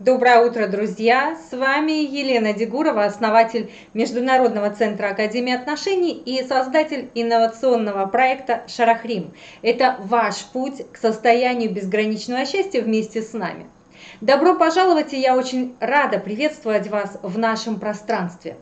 Доброе утро, друзья! С вами Елена Дегурова, основатель Международного центра Академии отношений и создатель инновационного проекта «Шарахрим». Это ваш путь к состоянию безграничного счастья вместе с нами. Добро пожаловать, и я очень рада приветствовать вас в нашем пространстве.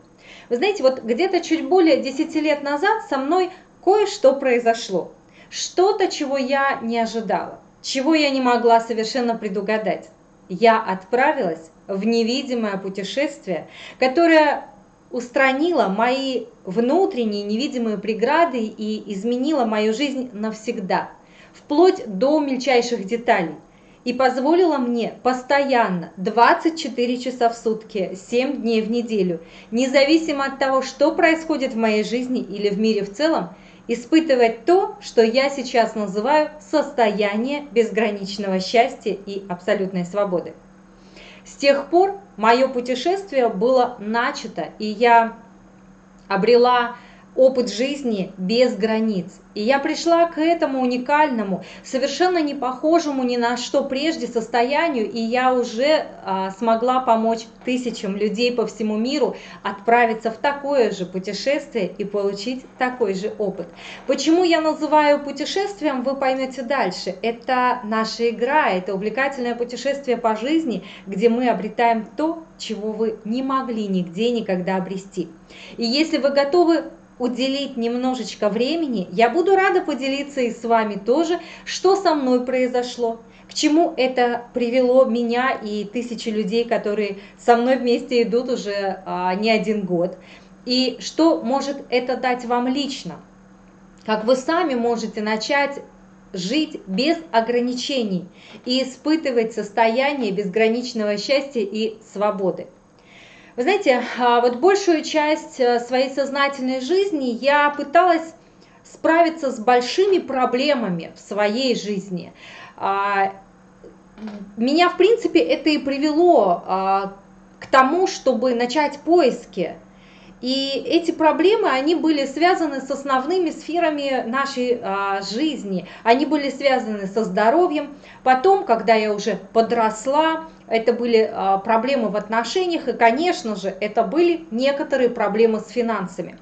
Вы знаете, вот где-то чуть более 10 лет назад со мной кое-что произошло. Что-то, чего я не ожидала, чего я не могла совершенно предугадать я отправилась в невидимое путешествие, которое устранило мои внутренние невидимые преграды и изменило мою жизнь навсегда, вплоть до мельчайших деталей, и позволило мне постоянно 24 часа в сутки, 7 дней в неделю, независимо от того, что происходит в моей жизни или в мире в целом, испытывать то, что я сейчас называю состояние безграничного счастья и абсолютной свободы. С тех пор мое путешествие было начато, и я обрела опыт жизни без границ. И я пришла к этому уникальному, совершенно не похожему ни на что прежде состоянию, и я уже а, смогла помочь тысячам людей по всему миру отправиться в такое же путешествие и получить такой же опыт. Почему я называю путешествием, вы поймете дальше. Это наша игра, это увлекательное путешествие по жизни, где мы обретаем то, чего вы не могли нигде никогда обрести. И если вы готовы уделить немножечко времени, я буду рада поделиться и с вами тоже, что со мной произошло, к чему это привело меня и тысячи людей, которые со мной вместе идут уже а, не один год, и что может это дать вам лично, как вы сами можете начать жить без ограничений и испытывать состояние безграничного счастья и свободы. Вы знаете, а, вот большую часть э, своей сознательной жизни я пыталась справиться с большими проблемами в своей жизни. А, меня, в принципе, это и привело а, к тому, чтобы начать поиски. И эти проблемы, они были связаны с основными сферами нашей жизни. Они были связаны со здоровьем. Потом, когда я уже подросла, это были а, проблемы в отношениях, и, конечно же, это были некоторые проблемы с финансами.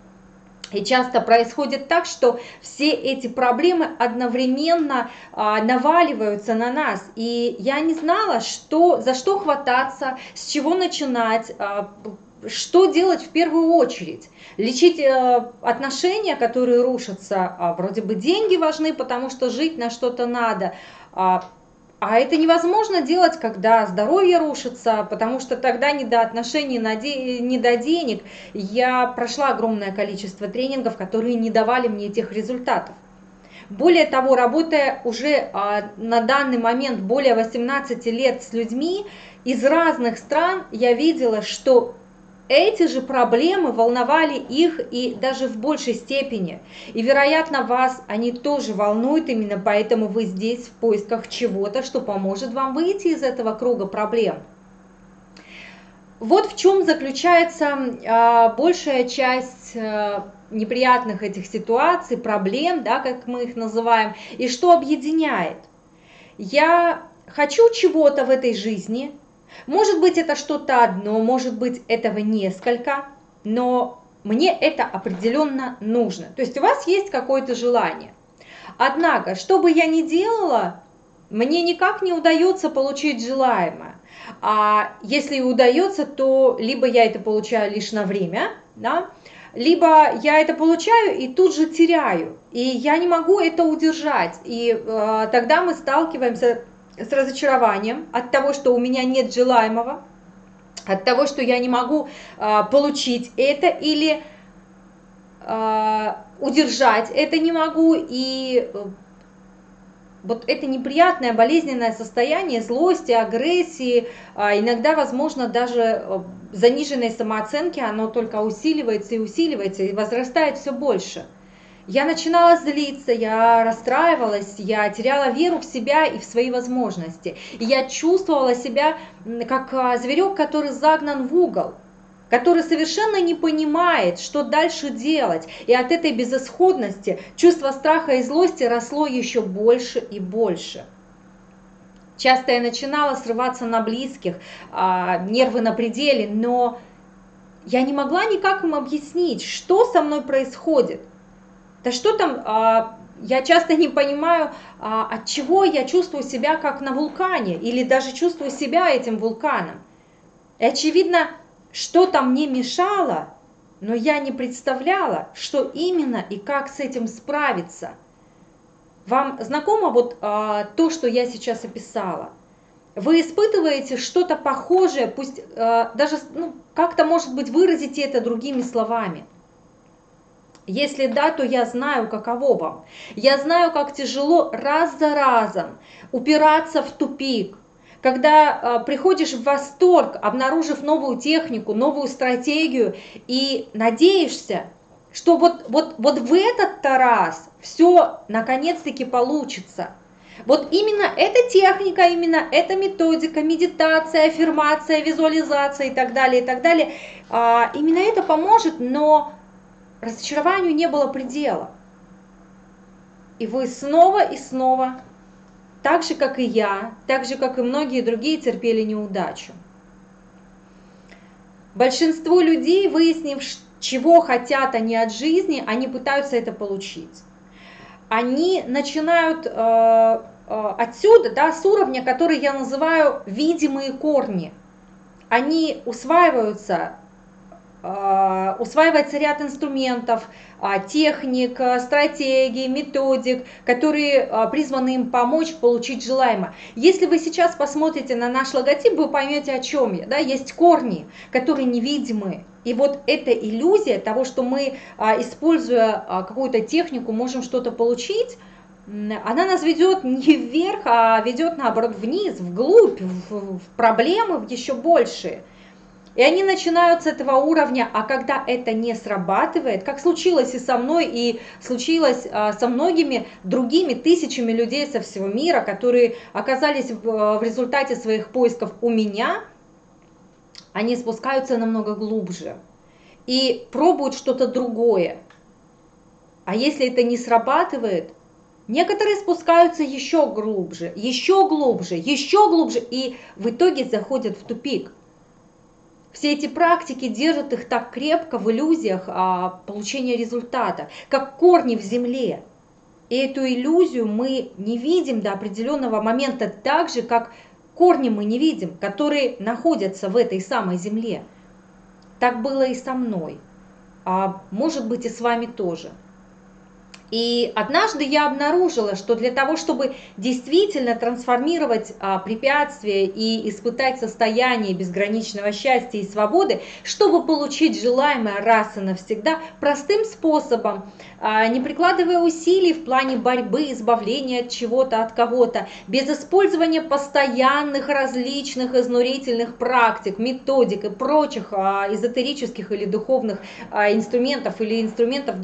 И часто происходит так, что все эти проблемы одновременно а, наваливаются на нас. И я не знала, что, за что хвататься, с чего начинать, а, что делать в первую очередь. Лечить э, отношения, которые рушатся, а, вроде бы деньги важны, потому что жить на что-то надо. А, а это невозможно делать, когда здоровье рушится, потому что тогда не до отношений, не до денег. Я прошла огромное количество тренингов, которые не давали мне тех результатов. Более того, работая уже а, на данный момент более 18 лет с людьми из разных стран, я видела, что эти же проблемы волновали их и даже в большей степени. И, вероятно, вас они тоже волнуют, именно поэтому вы здесь в поисках чего-то, что поможет вам выйти из этого круга проблем. Вот в чем заключается э, большая часть э, неприятных этих ситуаций, проблем, да, как мы их называем, и что объединяет. Я хочу чего-то в этой жизни, может быть, это что-то одно, может быть, этого несколько, но мне это определенно нужно. То есть у вас есть какое-то желание. Однако, что бы я ни делала, мне никак не удается получить желаемое. А если и удается, то либо я это получаю лишь на время, да, либо я это получаю и тут же теряю, и я не могу это удержать. И э, тогда мы сталкиваемся с разочарованием от того, что у меня нет желаемого, от того, что я не могу а, получить это или а, удержать это не могу, и э, вот это неприятное болезненное состояние злости, агрессии, а, иногда, возможно, даже э, заниженной самооценки, оно только усиливается и усиливается, и возрастает все больше – я начинала злиться, я расстраивалась, я теряла веру в себя и в свои возможности. И я чувствовала себя как а, зверек, который загнан в угол который совершенно не понимает, что дальше делать. И от этой безысходности чувство страха и злости росло еще больше и больше. Часто я начинала срываться на близких, а, нервы на пределе, но я не могла никак им объяснить, что со мной происходит. Да что там, а, я часто не понимаю, а, от чего я чувствую себя как на вулкане, или даже чувствую себя этим вулканом. И очевидно, что-то мне мешало, но я не представляла, что именно и как с этим справиться. Вам знакомо вот а, то, что я сейчас описала? Вы испытываете что-то похожее, пусть а, даже ну, как-то, может быть, выразите это другими словами. Если да, то я знаю, каково вам. Я знаю, как тяжело раз за разом упираться в тупик, когда э, приходишь в восторг, обнаружив новую технику, новую стратегию и надеешься, что вот, вот, вот в этот-то раз все наконец-таки получится. Вот именно эта техника, именно эта методика, медитация, аффирмация, визуализация и так далее, и так далее, а, именно это поможет, но разочарованию не было предела. И вы снова и снова, так же, как и я, так же, как и многие другие, терпели неудачу. Большинство людей, выяснив, чего хотят они от жизни, они пытаются это получить. Они начинают э, э, отсюда, да, с уровня, который я называю видимые корни. Они усваиваются усваивается ряд инструментов, а, техник, а, стратегий, методик, которые призваны им помочь получить желаемое. Если вы сейчас посмотрите на наш логотип, вы поймете, о чем я. Да? Есть корни, которые невидимы. И вот эта иллюзия того, что мы, используя какую-то технику, можем что-то получить, она нас ведет не вверх, а ведет наоборот вниз, вглубь, в проблемы в еще большие. И они начинают с этого уровня, а когда это не срабатывает, как случилось и со мной, и случилось а, со многими другими тысячами людей со всего мира, которые оказались а, в результате своих поисков у меня, они спускаются намного глубже и пробуют что-то другое. А если это не срабатывает, некоторые спускаются еще глубже, еще глубже, еще глубже, и в итоге заходят в тупик – все эти практики держат их так крепко в иллюзиях а, получения результата, как корни в земле. И эту иллюзию мы не видим до определенного момента так же, как корни мы не видим, которые находятся в этой самой земле. Так было и со мной, а может быть и с вами тоже. И однажды я обнаружила, что для того, чтобы действительно трансформировать а, препятствия и испытать состояние безграничного счастья и свободы, чтобы получить желаемое раз и навсегда, простым способом, а, не прикладывая усилий в плане борьбы, избавления от чего-то, от кого-то, без использования постоянных различных изнурительных практик, методик и прочих а, эзотерических или духовных инструментов или инструментов,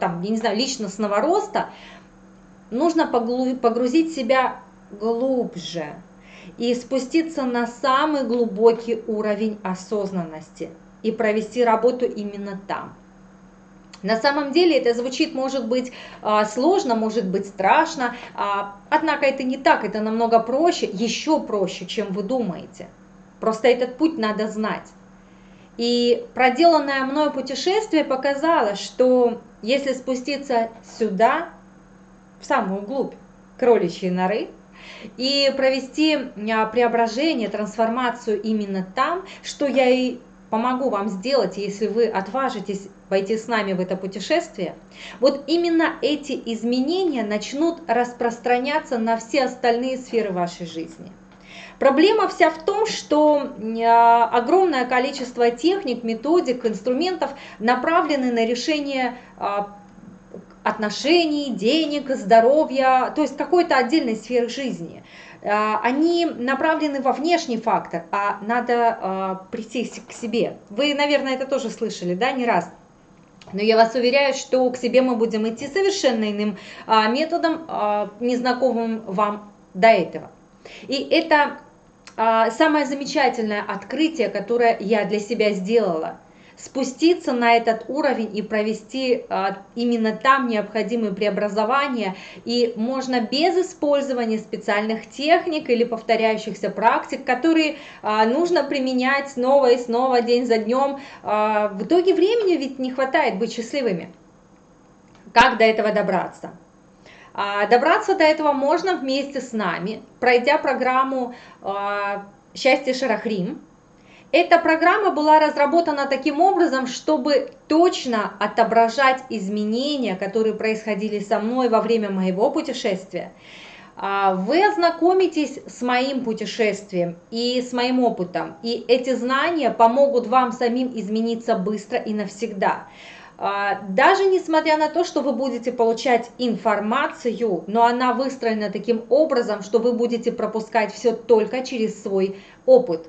там, я не знаю, личностного личностного роста, нужно погрузить себя глубже и спуститься на самый глубокий уровень осознанности и провести работу именно там. На самом деле это звучит, может быть, а, сложно, может быть, страшно, а, однако это не так, это намного проще, еще проще, чем вы думаете. Просто этот путь надо знать. И проделанное мною путешествие показало, что если спуститься сюда, в самую глубь кроличьей норы, и провести а, преображение, трансформацию именно там, что я и помогу вам сделать, если вы отважитесь пойти с нами в это путешествие, вот именно эти изменения начнут распространяться на все остальные сферы вашей жизни. Проблема вся в том, что а, огромное количество техник, методик, инструментов направлены на решение а, отношений, денег, здоровья, то есть какой-то отдельной сферы жизни. А, они направлены во внешний фактор, а надо прийти к себе. Вы, наверное, это тоже слышали, да, не раз. Но я вас уверяю, что к себе мы будем идти совершенно иным методом, незнакомым вам до этого. И это а, самое замечательное открытие, которое я для себя сделала. спуститься на этот уровень и провести а, именно там необходимые преобразования. И можно без использования специальных техник или повторяющихся практик, которые а, нужно применять снова и снова, день за днем. А, в итоге времени ведь не хватает быть счастливыми. Как до этого добраться? А, добраться до этого можно вместе с нами, пройдя программу а, «Счастье Шарахрим». Эта программа была разработана таким образом, чтобы точно отображать изменения, которые происходили со мной во время моего путешествия. А, вы ознакомитесь с моим путешествием и с моим опытом, и эти знания помогут вам самим измениться быстро и навсегда. А, даже несмотря на то, что вы будете получать информацию, но она выстроена таким образом, что вы будете пропускать все только через свой опыт.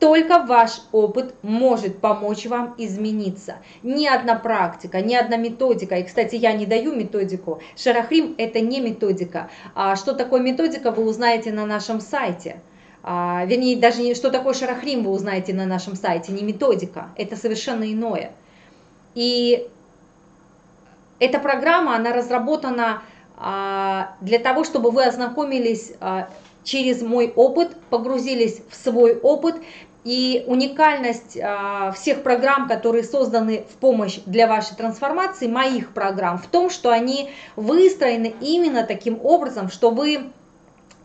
Только ваш опыт может помочь вам измениться. Ни одна практика, ни одна методика. И, кстати, я не даю методику. Шарахрим – это не методика. А что такое методика, вы узнаете на нашем сайте. А, вернее, даже не что такое шарахрим, вы узнаете на нашем сайте, не методика. Это совершенно иное. И эта программа, она разработана а, для того, чтобы вы ознакомились а, через мой опыт, погрузились в свой опыт, и уникальность а, всех программ, которые созданы в помощь для вашей трансформации, моих программ, в том, что они выстроены именно таким образом, что вы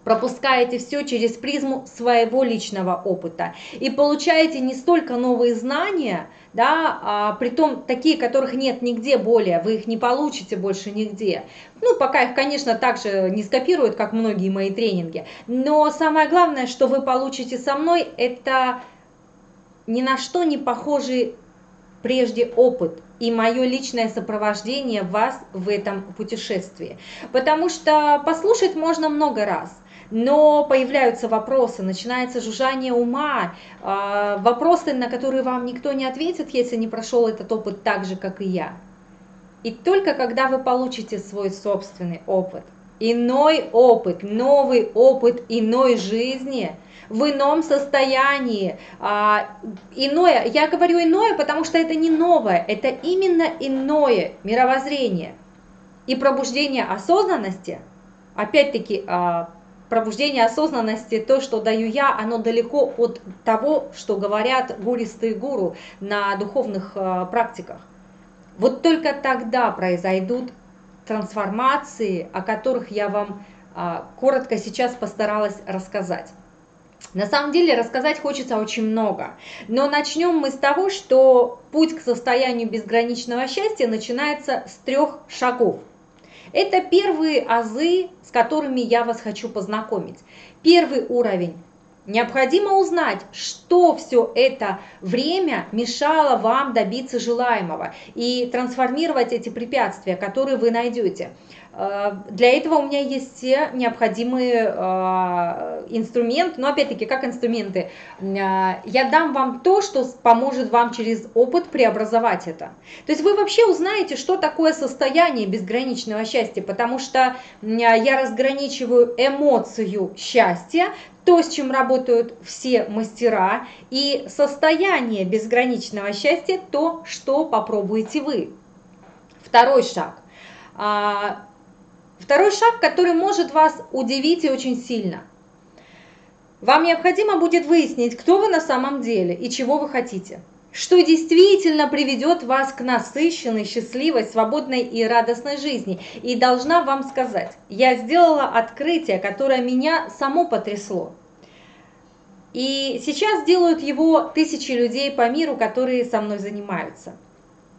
пропускаете все через призму своего личного опыта и получаете не столько новые знания, да, а при том такие, которых нет нигде более, вы их не получите больше нигде. Ну, пока их, конечно, также не скопируют, как многие мои тренинги, но самое главное, что вы получите со мной, это ни на что не похожий прежде опыт и мое личное сопровождение вас в этом путешествии. Потому что послушать можно много раз – но появляются вопросы, начинается жужжание ума, а, вопросы, на которые вам никто не ответит, если не прошел этот опыт так же, как и я. И только когда вы получите свой собственный опыт, иной опыт, новый опыт иной жизни, в ином состоянии, а, иное, я говорю иное, потому что это не новое, это именно иное мировоззрение. И пробуждение осознанности, опять-таки, а, пробуждение осознанности, то, что даю я, оно далеко от того, что говорят гуристые гуру на духовных э, практиках. Вот только тогда произойдут трансформации, о которых я вам э, коротко сейчас постаралась рассказать. На самом деле рассказать хочется очень много, но начнем мы с того, что путь к состоянию безграничного счастья начинается с трех шагов. Это первые азы, с которыми я вас хочу познакомить. Первый уровень. Необходимо узнать, что все это время мешало вам добиться желаемого и трансформировать эти препятствия, которые вы найдете. Э, для этого у меня есть все необходимые э, инструменты, но опять-таки как инструменты. Э, я дам вам то, что поможет вам через опыт преобразовать это. То есть вы вообще узнаете, что такое состояние безграничного счастья, потому что я разграничиваю эмоцию счастья, то, с чем работают все мастера, и состояние безграничного счастья, то, что попробуете вы. Второй шаг Второй шаг, который может вас удивить и очень сильно. Вам необходимо будет выяснить, кто вы на самом деле и чего вы хотите. Что действительно приведет вас к насыщенной, счастливой, свободной и радостной жизни. И должна вам сказать, я сделала открытие, которое меня само потрясло. И сейчас делают его тысячи людей по миру, которые со мной занимаются.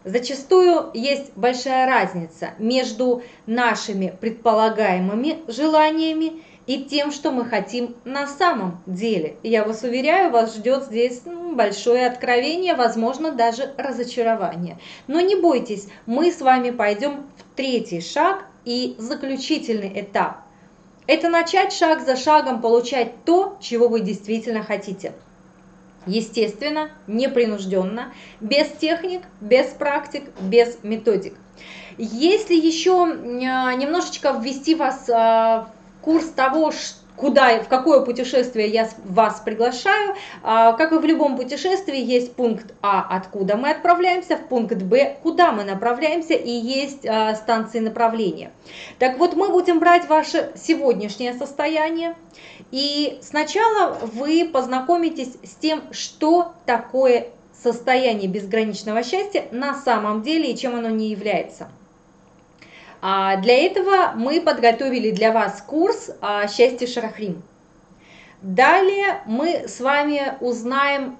Зачастую есть большая разница между нашими предполагаемыми желаниями и тем, что мы хотим на самом деле. Я вас уверяю, вас ждет здесь ну, большое откровение, возможно, даже разочарование. Но не бойтесь, мы с вами пойдем в третий шаг и заключительный этап. Это начать шаг за шагом получать то, чего вы действительно хотите. Естественно, непринужденно, без техник, без практик, без методик. Если еще а, немножечко ввести вас а, в курс того, куда, в какое путешествие я вас приглашаю. А, как и в любом путешествии, есть пункт А, откуда мы отправляемся, в пункт Б, куда мы направляемся, и есть а, станции направления. Так вот, мы будем брать ваше сегодняшнее состояние, и сначала вы познакомитесь с тем, что такое состояние безграничного счастья на самом деле и чем оно не является. А для этого мы подготовили для вас курс а, «Счастье Шарахрим». Далее мы с вами узнаем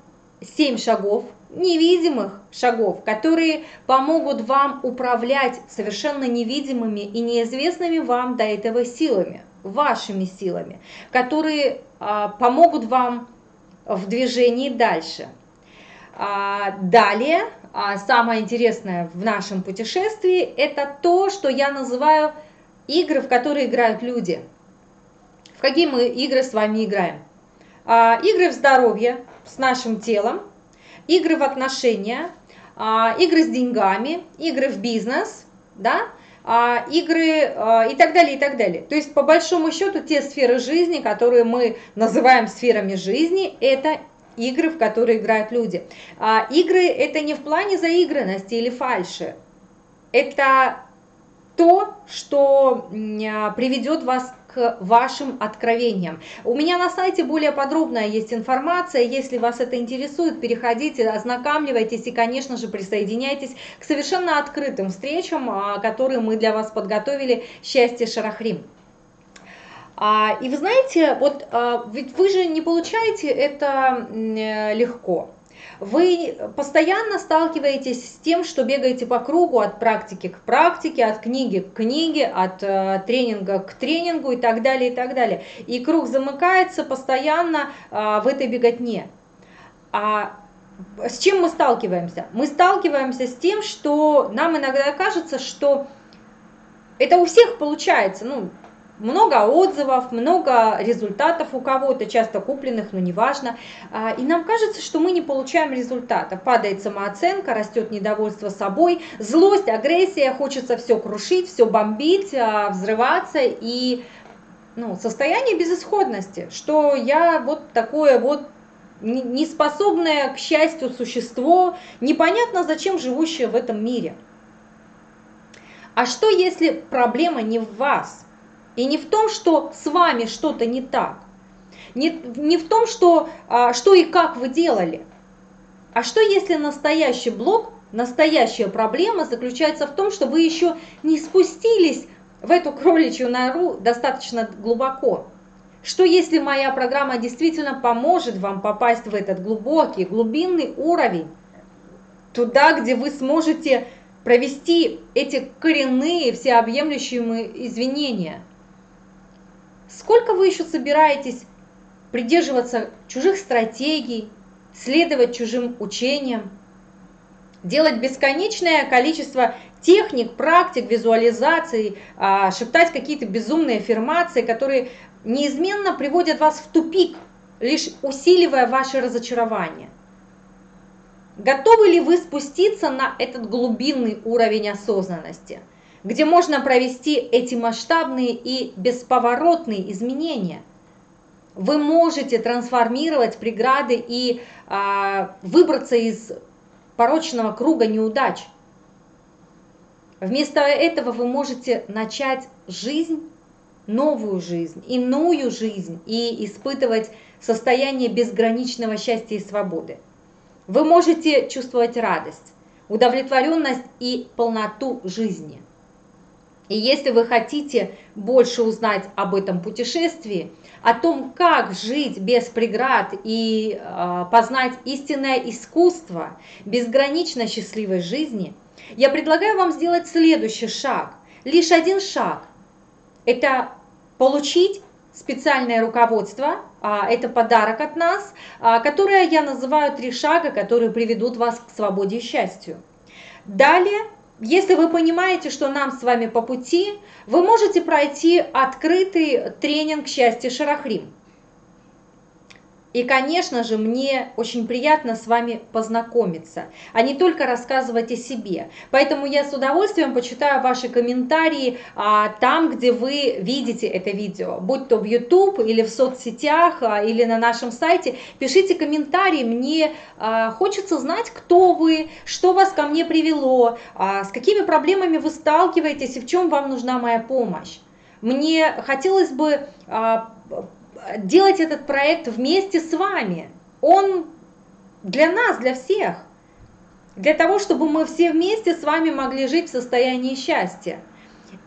7 шагов, невидимых шагов, которые помогут вам управлять совершенно невидимыми и неизвестными вам до этого силами, вашими силами, которые а, помогут вам в движении дальше. А, далее а самое интересное в нашем путешествии – это то, что я называю игры, в которые играют люди. В какие мы игры с вами играем? А, игры в здоровье с нашим телом, игры в отношения, игры с деньгами, игры в бизнес, да, игры и так далее, и так далее. То есть, по большому счету, те сферы жизни, которые мы называем сферами жизни, это игры, в которые играют люди. А игры это не в плане заигранности или фальши. Это то, что а, приведет вас к вашим откровениям. У меня на сайте более подробная есть информация. Если вас это интересует, переходите, ознакомливайтесь и, конечно же, присоединяйтесь к совершенно открытым встречам, а, которые мы для вас подготовили «Счастье Шарахрим». А, и вы знаете, вот а, ведь вы же не получаете это э, легко. Вы постоянно сталкиваетесь с тем, что бегаете по кругу от практики к практике, от книги к книге, от э, тренинга к тренингу и так далее, и так далее. И круг замыкается постоянно э, в этой беготне. А с чем мы сталкиваемся? Мы сталкиваемся с тем, что нам иногда кажется, что это у всех получается, ну, много отзывов, много результатов у кого-то, часто купленных, но неважно. А, и нам кажется, что мы не получаем результата. Падает самооценка, растет недовольство собой, злость, агрессия, хочется все крушить, все бомбить, а, взрываться и ну, состояние безысходности, что я вот такое вот неспособное к счастью существо, непонятно зачем живущее в этом мире. А что если проблема не в вас? И не в том, что с вами что-то не так. Не, не в том, что, а, что и как вы делали. А что если настоящий блок, настоящая проблема заключается в том, что вы еще не спустились в эту кроличью нору достаточно глубоко? Что если моя программа действительно поможет вам попасть в этот глубокий, глубинный уровень, туда, где вы сможете провести эти коренные, всеобъемлющие извинения – Сколько вы еще собираетесь придерживаться чужих стратегий, следовать чужим учениям, делать бесконечное количество техник, практик, визуализаций, а, шептать какие-то безумные аффирмации, которые неизменно приводят вас в тупик, лишь усиливая ваше разочарование. Готовы ли вы спуститься на этот глубинный уровень осознанности – где можно провести эти масштабные и бесповоротные изменения. Вы можете трансформировать преграды и а, выбраться из порочного круга неудач. Вместо этого вы можете начать жизнь, новую жизнь, иную жизнь и испытывать состояние безграничного счастья и свободы. Вы можете чувствовать радость, удовлетворенность и полноту жизни – и если вы хотите больше узнать об этом путешествии, о том, как жить без преград и э, познать истинное искусство безгранично счастливой жизни, я предлагаю вам сделать следующий шаг. Лишь один шаг. Это получить специальное руководство, а, это подарок от нас, а, которое я называю три шага, которые приведут вас к свободе и счастью. Далее если вы понимаете, что нам с вами по пути, вы можете пройти открытый тренинг «Счастье Шарахрим». И, конечно же, мне очень приятно с вами познакомиться, а не только рассказывать о себе. Поэтому я с удовольствием почитаю ваши комментарии а, там, где вы видите это видео, будь то в YouTube или в соцсетях, а, или на нашем сайте. Пишите комментарии, мне а, хочется знать, кто вы, что вас ко мне привело, а, с какими проблемами вы сталкиваетесь и в чем вам нужна моя помощь. Мне хотелось бы... А, делать этот проект вместе с вами. Он для нас, для всех. Для того, чтобы мы все вместе с вами могли жить в состоянии счастья.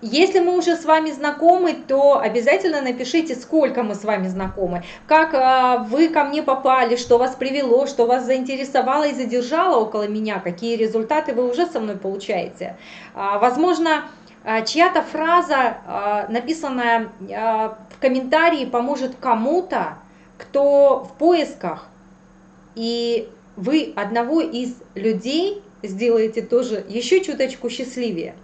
Если мы уже с вами знакомы, то обязательно напишите, сколько мы с вами знакомы, как а, вы ко мне попали, что вас привело, что вас заинтересовало и задержало около меня, какие результаты вы уже со мной получаете. А, возможно, чья-то фраза, а, написанная а, в комментарии, поможет кому-то, кто в поисках, и вы одного из людей сделаете тоже еще чуточку счастливее.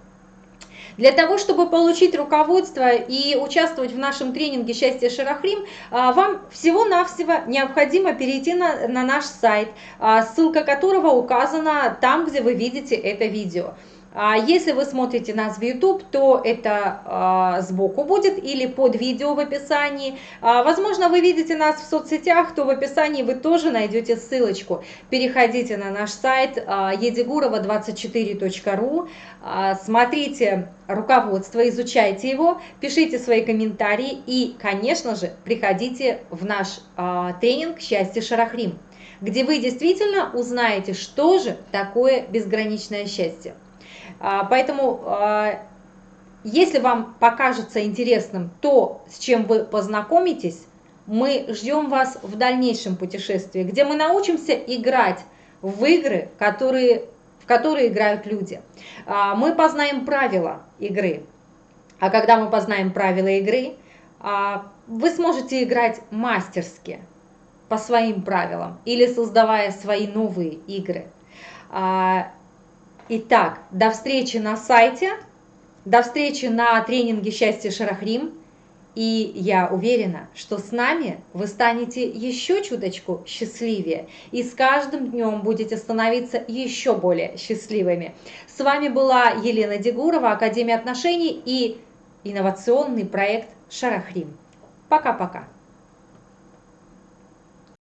Для того, чтобы получить руководство и участвовать в нашем тренинге «Счастье Шарахрим», вам всего-навсего необходимо перейти на, на наш сайт, ссылка которого указана там, где вы видите это видео. А если вы смотрите нас в YouTube, то это а, сбоку будет или под видео в описании. А, возможно, вы видите нас в соцсетях, то в описании вы тоже найдете ссылочку. Переходите на наш сайт едигурова24.ру, смотрите руководство, изучайте его, пишите свои комментарии и, конечно же, приходите в наш тренинг «Счастье Шарахрим», где вы действительно узнаете, что же такое безграничное счастье. А, поэтому, а, если вам покажется интересным то, с чем вы познакомитесь, мы ждем вас в дальнейшем путешествии, где мы научимся играть в игры, которые, в которые играют люди. А, мы познаем правила игры. А когда мы познаем правила игры, вы сможете играть мастерски, по своим правилам, или создавая свои новые игры. Итак, до встречи на сайте, до встречи на тренинге «Счастье Шарахрим». И я уверена, что с нами вы станете еще чуточку счастливее и с каждым днем будете становиться еще более счастливыми. С вами была Елена Дегурова, Академия отношений и инновационный проект Шарахрим. Пока-пока.